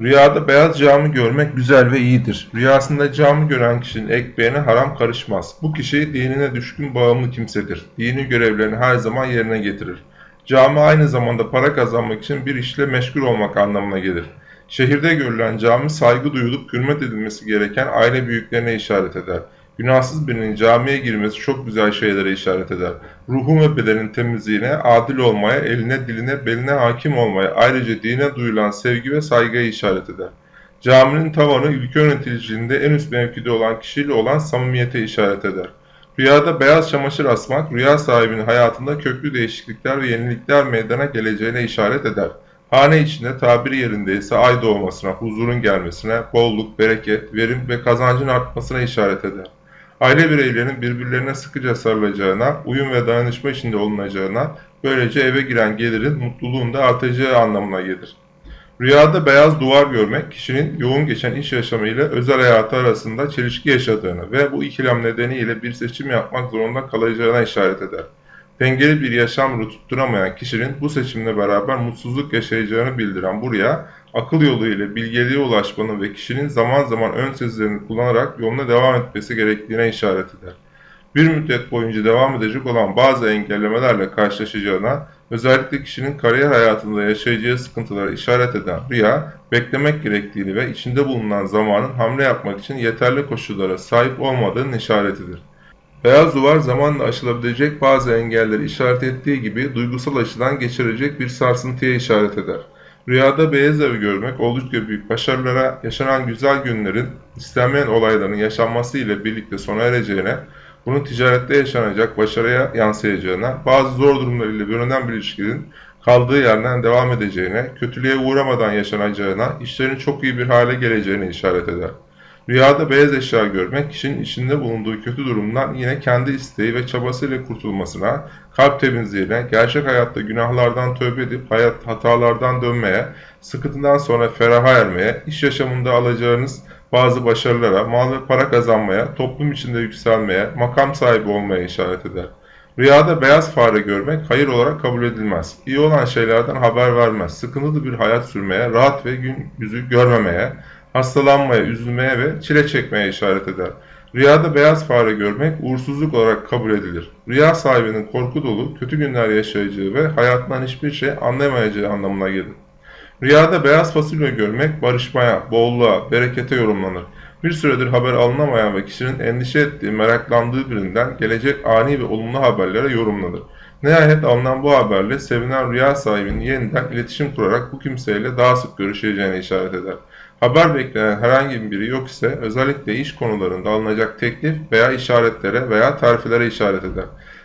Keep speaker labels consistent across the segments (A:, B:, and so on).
A: Rüyada beyaz cami görmek güzel ve iyidir. Rüyasında cami gören kişinin ekmeğine haram karışmaz. Bu kişi dinine düşkün bağımlı kimsedir. Dini görevlerini her zaman yerine getirir. Cami aynı zamanda para kazanmak için bir işle meşgul olmak anlamına gelir. Şehirde görülen cami saygı duyulup hürmet edilmesi gereken aile büyüklerine işaret eder. Günahsız birinin camiye girmesi çok güzel şeylere işaret eder. Ruhun ve bedenin temizliğine, adil olmaya, eline, diline, beline hakim olmaya, ayrıca dine duyulan sevgi ve saygıya işaret eder. Caminin tavanı ülke yöneticiliğinde en üst mevkide olan kişiyle olan samimiyete işaret eder. Rüyada beyaz çamaşır asmak, rüya sahibinin hayatında köklü değişiklikler ve yenilikler meydana geleceğine işaret eder. Hane içinde tabiri yerinde ise ay doğmasına, huzurun gelmesine, bolluk, bereket, verim ve kazancın artmasına işaret eder. Aile bireylerinin birbirlerine sıkıca sarılacağına, uyum ve dayanışma içinde olunacağına, böylece eve giren gelirin mutluluğun da artacağı anlamına gelir. Rüyada beyaz duvar görmek, kişinin yoğun geçen iş yaşamı ile özel hayatı arasında çelişki yaşadığını ve bu ikilem nedeniyle bir seçim yapmak zorunda kalacağına işaret eder. Dengeli bir yaşam tutturamayan kişinin bu seçimle beraber mutsuzluk yaşayacağını bildiren bu rüya, akıl yolu ile bilgeliğe ulaşmanın ve kişinin zaman zaman ön sezilerini kullanarak yoluna devam etmesi gerektiğine işaret eder. Bir müddet boyunca devam edecek olan bazı engellemelerle karşılaşacağına, özellikle kişinin kariyer hayatında yaşayacağı sıkıntılara işaret eden rüya, beklemek gerektiğini ve içinde bulunan zamanın hamle yapmak için yeterli koşullara sahip olmadığının işaretidir. Beyaz duvar zamanla aşılabilecek bazı engelleri işaret ettiği gibi duygusal açıdan geçirecek bir sarsıntıya işaret eder. Rüyada beyaz evi görmek oldukça büyük başarılara, yaşanan güzel günlerin, istenmeyen olayların yaşanması ile birlikte sona ereceğine, bunun ticarette yaşanacak başarıya yansıyacağına, bazı zor durumlar ile görünen bir ilişkinin kaldığı yerden devam edeceğine, kötülüğe uğramadan yaşanacağına, işlerin çok iyi bir hale geleceğine işaret eder. Rüyada beyaz eşya görmek kişinin içinde bulunduğu kötü durumdan yine kendi isteği ve çabasıyla kurtulmasına, kalp temizliğine, gerçek hayatta günahlardan tövbe edip hayat hatalardan dönmeye, sıkıntıdan sonra feraha ermeye, iş yaşamında alacağınız bazı başarılara, mal ve para kazanmaya, toplum içinde yükselmeye, makam sahibi olmaya işaret eder. Rüyada beyaz fare görmek hayır olarak kabul edilmez. İyi olan şeylerden haber vermez. Sıkıntılı bir hayat sürmeye, rahat ve gün yüzü görmemeye, hastalanmaya, üzülmeye ve çile çekmeye işaret eder. Rüyada beyaz fare görmek uğursuzluk olarak kabul edilir. Rüya sahibinin korku dolu, kötü günler yaşayacağı ve hayatından hiçbir şey anlayamayacağı anlamına gelir. Rüyada beyaz fasulye görmek barışmaya, bolluğa, berekete yorumlanır. Bir süredir haber alınamayan ve kişinin endişe ettiği, meraklandığı birinden gelecek ani ve olumlu haberlere yorumlanır. Nihayet alınan bu haberle sevinen rüya sahibinin yeniden iletişim kurarak bu kimseyle daha sık görüşeceğine işaret eder. Haber beklenen herhangi biri yok ise özellikle iş konularında alınacak teklif veya işaretlere veya terfilere işaret eder.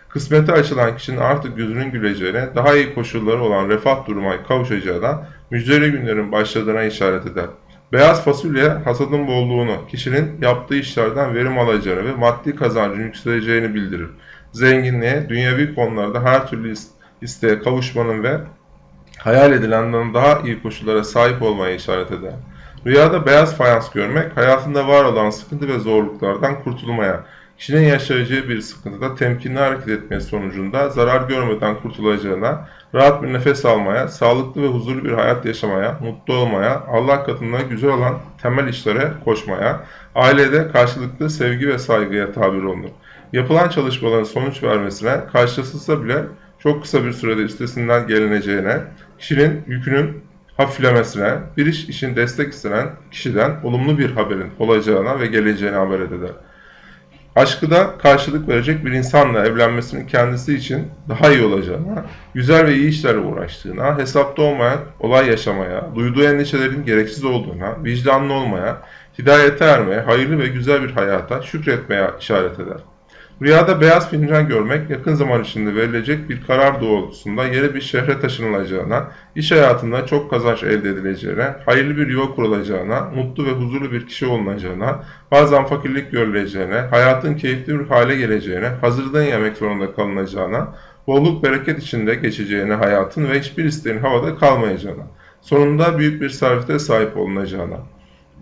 A: Kısmeti açılan kişinin artık yüzünün güleceğine, daha iyi koşulları olan refah duruma kavuşacağına, müjdeli günlerin başladığına işaret eder. Beyaz fasulye hasadın bolluğunu, kişinin yaptığı işlerden verim alacağını ve maddi kazancın yükseleceğini bildirir. Zenginliğe, dünyevi konularda her türlü isteğe kavuşmanın ve hayal edilenden daha iyi koşullara sahip olmaya işaret eder. Rüyada beyaz fayans görmek, hayatında var olan sıkıntı ve zorluklardan kurtulmaya, kişinin yaşayacağı bir sıkıntıda temkinli hareket etmesi sonucunda zarar görmeden kurtulacağına, rahat bir nefes almaya, sağlıklı ve huzurlu bir hayat yaşamaya, mutlu olmaya, Allah katında güzel olan temel işlere koşmaya, ailede karşılıklı sevgi ve saygıya tabir olunur. Yapılan çalışmaların sonuç vermesine, karşılaşılsa bile çok kısa bir sürede üstesinden gelineceğine, kişinin yükünün hafiflemesine, bir iş için destek istenen kişiden olumlu bir haberin olacağına ve geleceğine haber eder. Aşkı da karşılık verecek bir insanla evlenmesinin kendisi için daha iyi olacağına, güzel ve iyi işlerle uğraştığına, hesapta olmayan olay yaşamaya, duyduğu endişelerin gereksiz olduğuna, vicdanlı olmaya, hidayete ermeye, hayırlı ve güzel bir hayata şükretmeye işaret eder. Rüyada beyaz fincan görmek yakın zaman içinde verilecek bir karar doğrultusunda yeni bir şehre taşınılacağına, iş hayatında çok kazanç elde edileceğine, hayırlı bir yuva kurulacağına, mutlu ve huzurlu bir kişi olunacağına, bazen fakirlik görüleceğine, hayatın keyifli bir hale geleceğine, hazırdan yemek zorunda kalınacağına, bolluk bereket içinde geçeceğine hayatın ve hiçbir isteğin havada kalmayacağına, sonunda büyük bir servete sahip olunacağına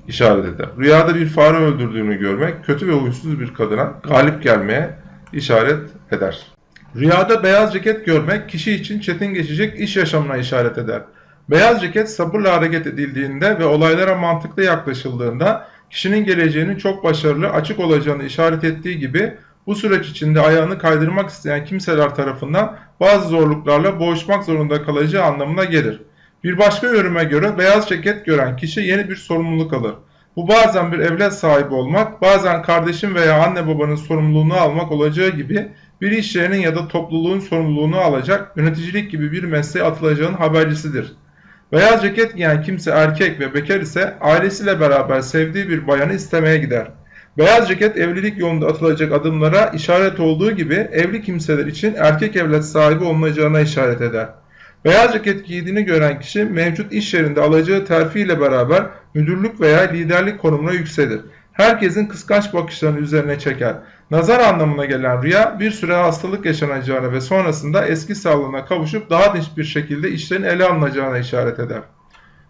A: işaret eder. Rüyada bir fare öldürdüğünü görmek kötü ve huysuz bir kadına galip gelmeye işaret eder. Rüyada beyaz ceket görmek kişi için çetin geçecek iş yaşamına işaret eder. Beyaz ceket sabırla hareket edildiğinde ve olaylara mantıklı yaklaşıldığında kişinin geleceğinin çok başarılı, açık olacağını işaret ettiği gibi bu süreç içinde ayağını kaydırmak isteyen kimseler tarafından bazı zorluklarla boğuşmak zorunda kalacağı anlamına gelir. Bir başka yoruma göre beyaz ceket gören kişi yeni bir sorumluluk alır. Bu bazen bir evlat sahibi olmak, bazen kardeşin veya anne babanın sorumluluğunu almak olacağı gibi bir iş yerinin ya da topluluğun sorumluluğunu alacak, yöneticilik gibi bir mesleğe atılacağının habercisidir. Beyaz ceket giyen kimse erkek ve bekar ise ailesiyle beraber sevdiği bir bayanı istemeye gider. Beyaz ceket evlilik yolunda atılacak adımlara işaret olduğu gibi evli kimseler için erkek evlat sahibi olunacağına işaret eder. Beyaz ceket giydiğini gören kişi mevcut iş yerinde alacağı terfi ile beraber müdürlük veya liderlik konumuna yükselir. Herkesin kıskanç bakışlarını üzerine çeker. Nazar anlamına gelen rüya bir süre hastalık yaşanacağını ve sonrasında eski sağlığına kavuşup daha dinç bir şekilde işlerin ele alınacağına işaret eder.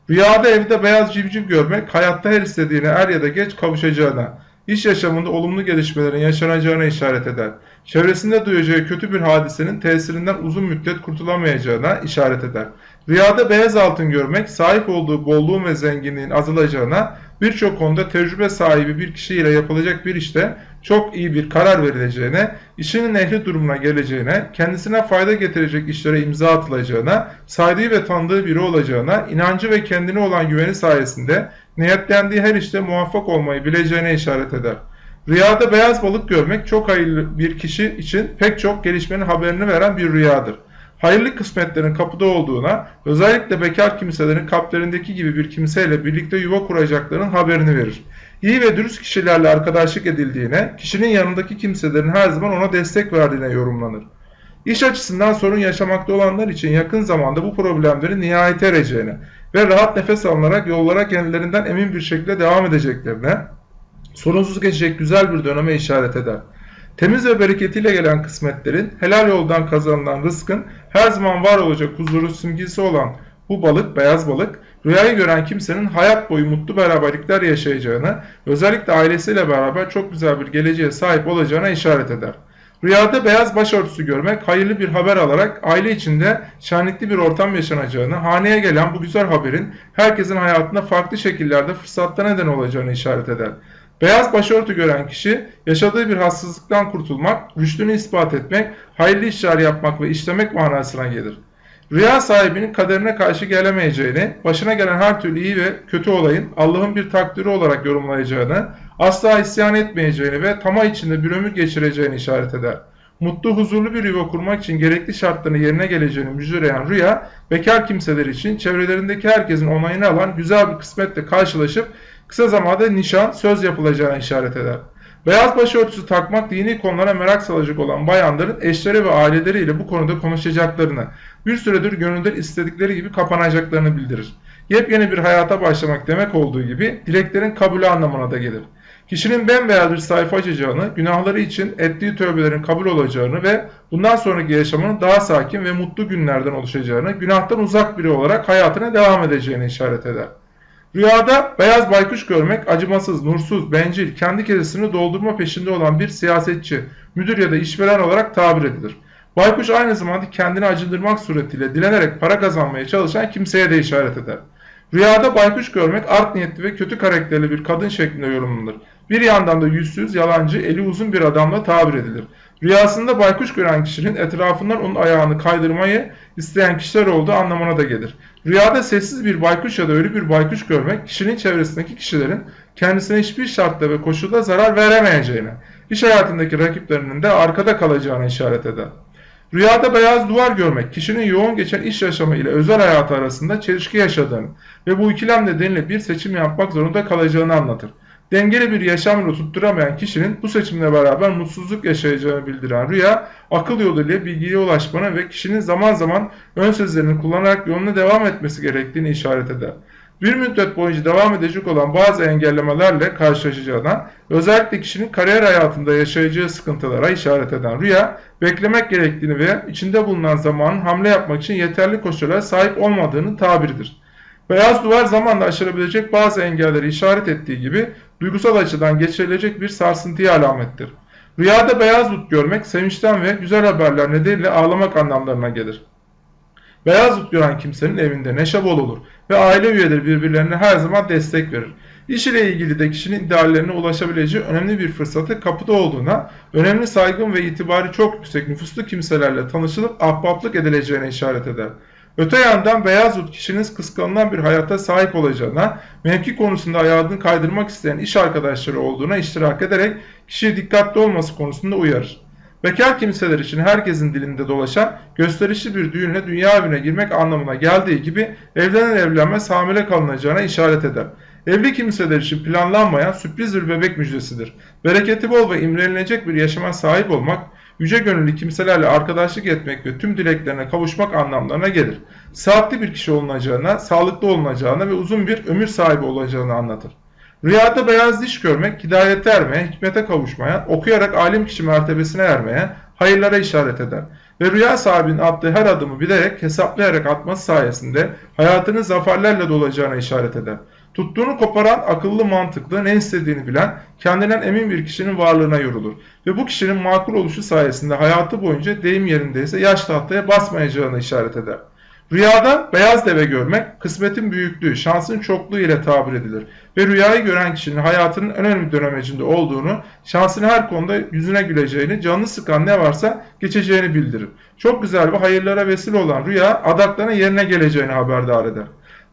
A: Rüyada evde beyaz civciv görmek hayatta her istediğine er ya da geç kavuşacağına, iş yaşamında olumlu gelişmelerin yaşanacağına işaret eder. Çevresinde duyacağı kötü bir hadisenin tesirinden uzun müddet kurtulamayacağına işaret eder. Rüyada beyaz altın görmek sahip olduğu bolluğun ve zenginliğin azalacağına, birçok konuda tecrübe sahibi bir kişiyle yapılacak bir işte çok iyi bir karar verileceğine, işinin ehli durumuna geleceğine, kendisine fayda getirecek işlere imza atılacağına, saydığı ve tanıdığı biri olacağına, inancı ve kendine olan güveni sayesinde niyetlendiği her işte muvaffak olmayı bileceğine işaret eder. Rüyada beyaz balık görmek çok hayırlı bir kişi için pek çok gelişmenin haberini veren bir rüyadır. Hayırlı kısmetlerin kapıda olduğuna, özellikle bekar kimselerin kalplerindeki gibi bir kimseyle birlikte yuva kuracaklarının haberini verir. İyi ve dürüst kişilerle arkadaşlık edildiğine, kişinin yanındaki kimselerin her zaman ona destek verdiğine yorumlanır. İş açısından sorun yaşamakta olanlar için yakın zamanda bu problemlerin nihayete ereceğine ve rahat nefes alınarak yollara kendilerinden emin bir şekilde devam edeceklerine, sorunsuz geçecek güzel bir döneme işaret eder. Temiz ve bereketiyle gelen kısmetlerin, helal yoldan kazanılan rızkın her zaman var olacak huzuru simgesi olan bu balık, beyaz balık, rüyayı gören kimsenin hayat boyu mutlu beraberlikler yaşayacağını, özellikle ailesiyle beraber çok güzel bir geleceğe sahip olacağına işaret eder. Rüyada beyaz başörtüsü görmek hayırlı bir haber alarak aile içinde şenlikli bir ortam yaşanacağını, haneye gelen bu güzel haberin herkesin hayatında farklı şekillerde fırsatta neden olacağını işaret eder. Beyaz başörtü gören kişi yaşadığı bir hastalıktan kurtulmak, rüştünü ispat etmek, hayırlı işler yapmak ve işlemek manasına gelir. Rüya sahibinin kaderine karşı gelemeyeceğini, başına gelen her türlü iyi ve kötü olayın Allah'ın bir takdiri olarak yorumlayacağını, asla isyan etmeyeceğini ve tamah içinde bir ömür geçireceğini işaret eder. Mutlu, huzurlu bir yuva kurmak için gerekli şartların yerine geleceğini müjdeleyen rüya, bekar kimseler için çevrelerindeki herkesin onayını alan güzel bir kısmetle karşılaşıp kısa zamanda nişan, söz yapılacağına işaret eder. Beyaz başörtüsü takmak dini konulara merak salacak olan bayanların eşleri ve aileleriyle bu konuda konuşacaklarını, bir süredir gönülden istedikleri gibi kapanacaklarını bildirir. Yepyeni bir hayata başlamak demek olduğu gibi dileklerin kabulü anlamına da gelir. Kişinin bembeyaz bir sayfa açacağını, günahları için ettiği tövbelerin kabul olacağını ve bundan sonraki yaşamının daha sakin ve mutlu günlerden oluşacağını, günahtan uzak biri olarak hayatına devam edeceğini işaret eder. Rüyada beyaz baykuş görmek acımasız, nursuz, bencil, kendi kesesini doldurma peşinde olan bir siyasetçi, müdür ya da işveren olarak tabir edilir. Baykuş aynı zamanda kendini acındırmak suretiyle dilenerek para kazanmaya çalışan kimseye de işaret eder. Rüyada baykuş görmek art niyetli ve kötü karakterli bir kadın şeklinde yorumlanır. Bir yandan da yüzsüz, yalancı, eli uzun bir adamla tabir edilir. Rüyasında baykuş gören kişinin etrafından onun ayağını kaydırmayı isteyen kişiler olduğu anlamına da gelir. Rüyada sessiz bir baykuş ya da ölü bir baykuş görmek kişinin çevresindeki kişilerin kendisine hiçbir şartta ve koşulda zarar veremeyeceğine, iş hayatındaki rakiplerinin de arkada kalacağına işaret eder. Rüyada beyaz duvar görmek, kişinin yoğun geçen iş yaşamı ile özel hayatı arasında çelişki yaşadığını ve bu ikilem nedeniyle bir seçim yapmak zorunda kalacağını anlatır. Dengeli bir yaşam yolu tutturamayan kişinin bu seçimle beraber mutsuzluk yaşayacağını bildiren rüya, akıl yoluyla bilgiye ulaşmanı ve kişinin zaman zaman ön sözlerini kullanarak yoluna devam etmesi gerektiğini işaret eder. Bir müddet boyunca devam edecek olan bazı engellemelerle karşılaşacağına, özellikle kişinin kariyer hayatında yaşayacağı sıkıntılara işaret eden rüya, beklemek gerektiğini ve içinde bulunan zamanın hamle yapmak için yeterli koşullara sahip olmadığının tabiridir. Beyaz duvar zamanla aşılabilecek bazı engelleri işaret ettiği gibi duygusal açıdan geçirilecek bir sarsıntıya alamettir. Rüyada beyaz bulut görmek sevinçten ve güzel haberler nedeniyle ağlamak anlamlarına gelir. Beyaz ut gören kimsenin evinde neşe bol olur ve aile üyeleri birbirlerine her zaman destek verir. İş ile ilgili de kişinin ideallerine ulaşabileceği önemli bir fırsatı kapıda olduğuna, önemli saygın ve itibarı çok yüksek nüfuslu kimselerle tanışılıp ahbaplık edileceğine işaret eder. Öte yandan beyaz ut kişinin kıskanılan bir hayata sahip olacağına, mevki konusunda ayağını kaydırmak isteyen iş arkadaşları olduğuna iştirak ederek kişiyi dikkatli olması konusunda uyarır. Bekar kimseler için herkesin dilinde dolaşan gösterişli bir düğünle dünya evine girmek anlamına geldiği gibi evlenen evlenmez hamile kalınacağına işaret eder. Evli kimseler için planlanmayan sürpriz bir bebek müjdesidir. Bereketi bol ve imrenilecek bir yaşama sahip olmak, yüce gönüllü kimselerle arkadaşlık etmek ve tüm dileklerine kavuşmak anlamlarına gelir. Saatli bir kişi olunacağına, sağlıklı olunacağına ve uzun bir ömür sahibi olacağını anlatır. Rüyada beyaz diş görmek, hidayete ermeye, hikmete kavuşmaya, okuyarak alim kişi mertebesine ermeye, hayırlara işaret eder. Ve rüya sahibinin attığı her adımı bilerek, hesaplayarak atması sayesinde hayatının zaferlerle dolacağına işaret eder. Tuttuğunu koparan akıllı mantıklı ne istediğini bilen kendinden emin bir kişinin varlığına yorulur. Ve bu kişinin makul oluşu sayesinde hayatı boyunca deyim yerindeyse yaş tahtaya basmayacağını işaret eder. Rüyada beyaz deve görmek kısmetin büyüklüğü, şansın çokluğu ile tabir edilir. Ve rüyayı gören kişinin hayatının önemli dönemecinde olduğunu, şansın her konuda yüzüne güleceğini, canını sıkan ne varsa geçeceğini bildirir. Çok güzel ve hayırlara vesile olan rüya adaklarına yerine geleceğini haberdar eder.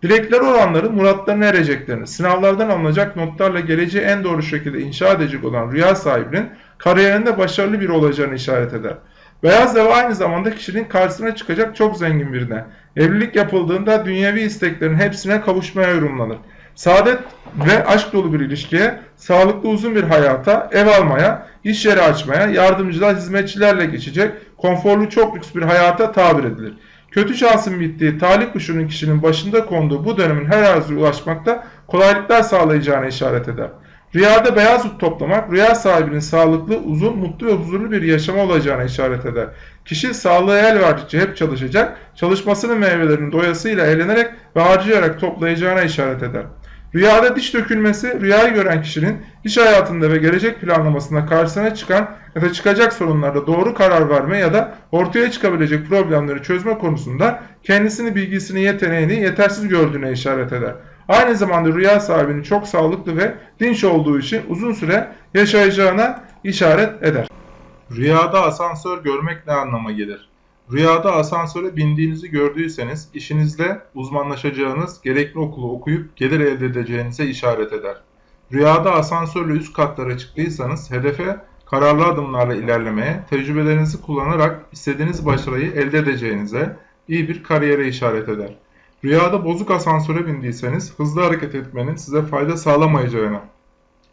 A: Dilekleri olanların muratlarına ereceklerini, sınavlardan alınacak notlarla geleceği en doğru şekilde inşa edecek olan rüya sahibinin kariyerinde başarılı biri olacağını işaret eder. Beyaz deve aynı zamanda kişinin karşısına çıkacak çok zengin birine. Evlilik yapıldığında dünyevi isteklerin hepsine kavuşmaya yorumlanır. Saadet ve aşk dolu bir ilişkiye, sağlıklı uzun bir hayata, ev almaya, iş yeri açmaya, yardımcılar, hizmetçilerle geçecek, konforlu çok lüks bir hayata tabir edilir. Kötü şansın bittiği talih kuşunun kişinin başında konduğu bu dönemin her arzuya ulaşmakta kolaylıklar sağlayacağına işaret eder. Rüyada beyaz ut toplamak, rüya sahibinin sağlıklı, uzun, mutlu ve huzurlu bir yaşama olacağına işaret eder. Kişi sağlığı el verdikçe hep çalışacak, çalışmasının meyvelerini doyasıyla eğlenerek ve harcayarak toplayacağına işaret eder. Rüyada diş dökülmesi, rüyayı gören kişinin iş hayatında ve gelecek planlamasında karşısına çıkan ya da çıkacak sorunlarda doğru karar verme ya da ortaya çıkabilecek problemleri çözme konusunda kendisini, bilgisini, yeteneğini yetersiz gördüğüne işaret eder. Aynı zamanda rüya sahibinin çok sağlıklı ve dinç olduğu için uzun süre yaşayacağına işaret eder. Rüyada asansör görmek ne anlama gelir? Rüyada asansöre bindiğinizi gördüyseniz işinizde uzmanlaşacağınız, gerekli okulu okuyup gelir elde edeceğinize işaret eder. Rüyada asansörle üst katlara çıktıysanız hedefe kararlı adımlarla ilerlemeye, tecrübelerinizi kullanarak istediğiniz başarıyı elde edeceğinize, iyi bir kariyere işaret eder. Rüyada bozuk asansöre bindiyseniz hızlı hareket etmenin size fayda sağlamayacağına,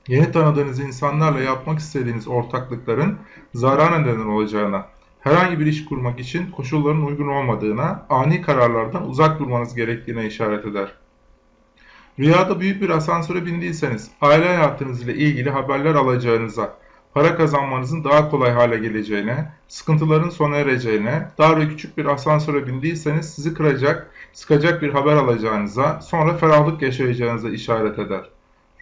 A: yeni tanıdığınız insanlarla yapmak istediğiniz ortaklıkların zarar neden olacağına, herhangi bir iş kurmak için koşulların uygun olmadığına, ani kararlardan uzak durmanız gerektiğine işaret eder. Rüyada büyük bir asansöre bindiyseniz aile hayatınız ile ilgili haberler alacağınıza, para kazanmanızın daha kolay hale geleceğine, sıkıntıların sona ereceğine, dar ve küçük bir asansöre bindiyseniz sizi kıracak, sıkacak bir haber alacağınıza, sonra ferahlık yaşayacağınıza işaret eder.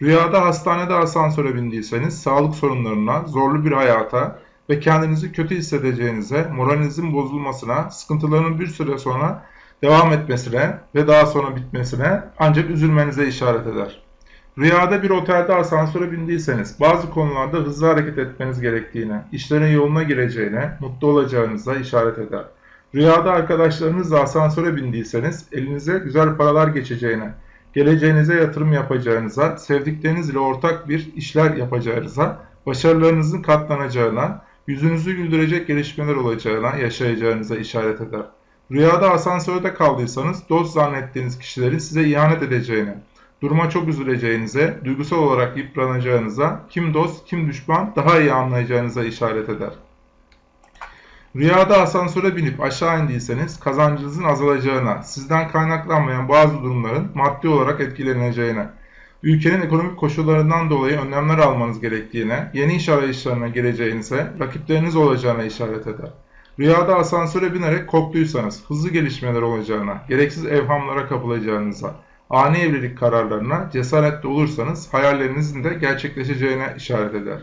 A: Rüyada hastanede asansöre bindiyseniz sağlık sorunlarına, zorlu bir hayata ve kendinizi kötü hissedeceğinize, moralinizin bozulmasına, sıkıntıların bir süre sonra devam etmesine ve daha sonra bitmesine ancak üzülmenize işaret eder. Rüyada bir otelde asansöre bindiyseniz bazı konularda hızlı hareket etmeniz gerektiğine, işlerin yoluna gireceğine, mutlu olacağınıza işaret eder. Rüyada arkadaşlarınızla asansöre bindiyseniz elinize güzel paralar geçeceğine, geleceğinize yatırım yapacağınıza, sevdikleriniz ile ortak bir işler yapacağınıza, başarılarınızın katlanacağına, yüzünüzü güldürecek gelişmeler olacağına, yaşayacağınıza işaret eder. Rüyada asansörde kaldıysanız dost zannettiğiniz kişilerin size ihanet edeceğine, duruma çok üzüleceğinize, duygusal olarak yıpranacağınıza, kim dost kim düşman daha iyi anlayacağınıza işaret eder. Rüyada asansöre binip aşağı indiyseniz kazancınızın azalacağına, sizden kaynaklanmayan bazı durumların maddi olarak etkileneceğine, ülkenin ekonomik koşullarından dolayı önlemler almanız gerektiğine, yeni iş arayışlarına gireceğinize, rakipleriniz olacağına işaret eder. Rüyada asansöre binerek korktuysanız hızlı gelişmeler olacağına, gereksiz evhamlara kapılacağınıza, ani evlilik kararlarına cesaretli olursanız hayallerinizin de gerçekleşeceğine işaret eder.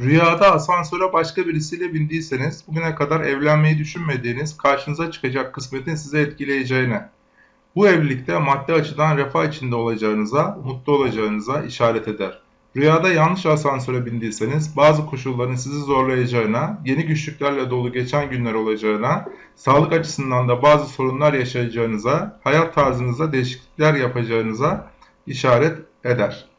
A: Rüyada asansöre başka birisiyle bindiyseniz bugüne kadar evlenmeyi düşünmediğiniz karşınıza çıkacak kısmetin sizi etkileyeceğine, bu evlilikte maddi açıdan refah içinde olacağınıza, mutlu olacağınıza işaret eder. Rüyada yanlış asansöre bindiyseniz bazı koşulların sizi zorlayacağına, yeni güçlüklerle dolu geçen günler olacağına, sağlık açısından da bazı sorunlar yaşayacağınıza, hayat tarzınızda değişiklikler yapacağınıza işaret eder.